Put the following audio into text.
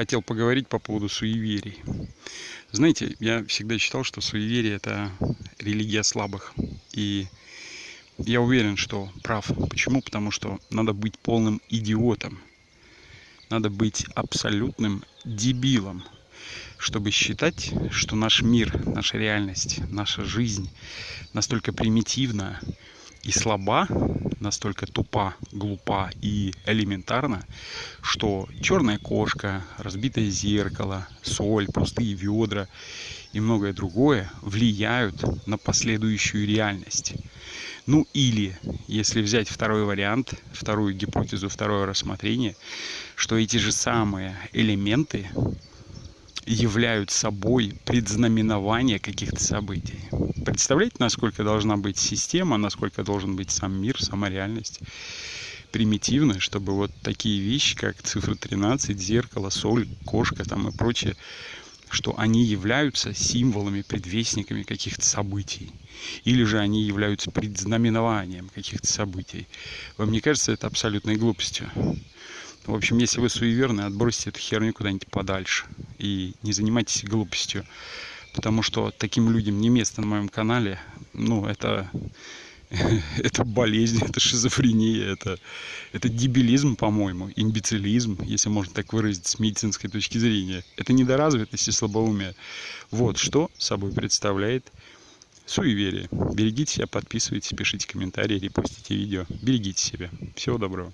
хотел поговорить по поводу суеверий. Знаете, я всегда считал, что суеверие – это религия слабых. И я уверен, что прав. Почему? Потому что надо быть полным идиотом. Надо быть абсолютным дебилом, чтобы считать, что наш мир, наша реальность, наша жизнь настолько примитивна и слаба, настолько тупа, глупа и элементарна, что черная кошка, разбитое зеркало, соль, пустые ведра и многое другое влияют на последующую реальность. Ну или, если взять второй вариант, вторую гипотезу, второе рассмотрение, что эти же самые элементы являют собой предзнаменование каких-то событий. Представляете, насколько должна быть система, насколько должен быть сам мир, сама реальность примитивная, чтобы вот такие вещи, как цифра 13, зеркало, соль, кошка там и прочее, что они являются символами, предвестниками каких-то событий. Или же они являются предзнаменованием каких-то событий. Вам не кажется это абсолютной глупостью? В общем, если вы суеверны, отбросьте эту херню куда-нибудь подальше. И не занимайтесь глупостью. Потому что таким людям не место на моем канале. Ну, это, это болезнь, это шизофрения, это, это дебилизм, по-моему, имбецилизм, если можно так выразить с медицинской точки зрения. Это недоразвитость и слабоумие. Вот что собой представляет суеверие. Берегите себя, подписывайтесь, пишите комментарии, репостите видео. Берегите себя. Всего доброго.